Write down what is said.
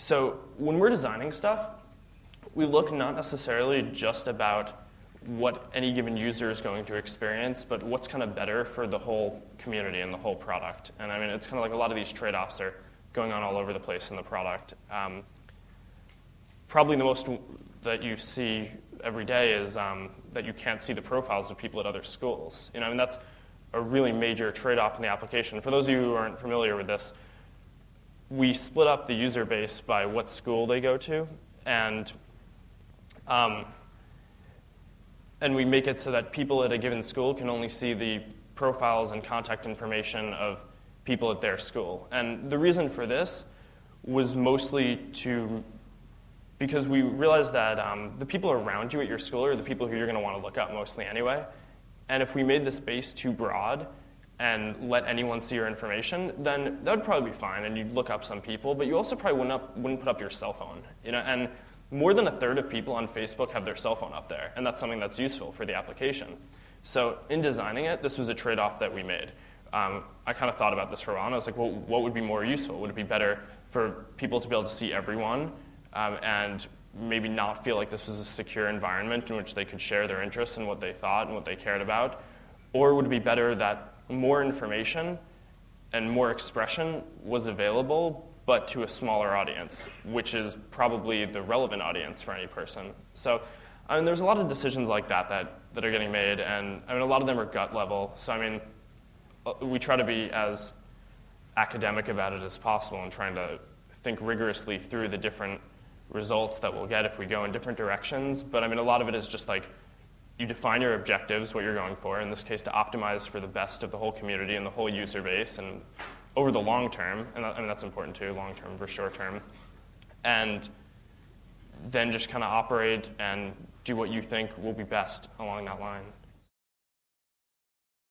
So when we're designing stuff, we look not necessarily just about what any given user is going to experience, but what's kind of better for the whole community and the whole product. And I mean, it's kind of like a lot of these trade-offs are going on all over the place in the product. Um, probably the most that you see every day is um, that you can't see the profiles of people at other schools. You know, I mean, that's a really major trade-off in the application. For those of you who aren't familiar with this, we split up the user base by what school they go to, and um, and we make it so that people at a given school can only see the profiles and contact information of people at their school. And the reason for this was mostly to because we realized that um, the people around you at your school are the people who you're going to want to look up mostly anyway. And if we made the space too broad and let anyone see your information, then that would probably be fine, and you'd look up some people, but you also probably wouldn't, up, wouldn't put up your cell phone. You know, and more than a third of people on Facebook have their cell phone up there, and that's something that's useful for the application. So in designing it, this was a trade-off that we made. Um, I kind of thought about this for a while, and I was like, well, what would be more useful? Would it be better for people to be able to see everyone um, and maybe not feel like this was a secure environment in which they could share their interests and what they thought and what they cared about? Or would it be better that more information and more expression was available, but to a smaller audience, which is probably the relevant audience for any person? So, I mean, there's a lot of decisions like that that, that are getting made, and I mean, a lot of them are gut level. So, I mean, uh, we try to be as academic about it as possible and trying to think rigorously through the different results that we'll get if we go in different directions. But I mean, a lot of it is just like you define your objectives, what you're going for, in this case to optimize for the best of the whole community and the whole user base and over the long term, and I mean, that's important too, long term versus short term. And then just kind of operate and do what you think will be best along that line.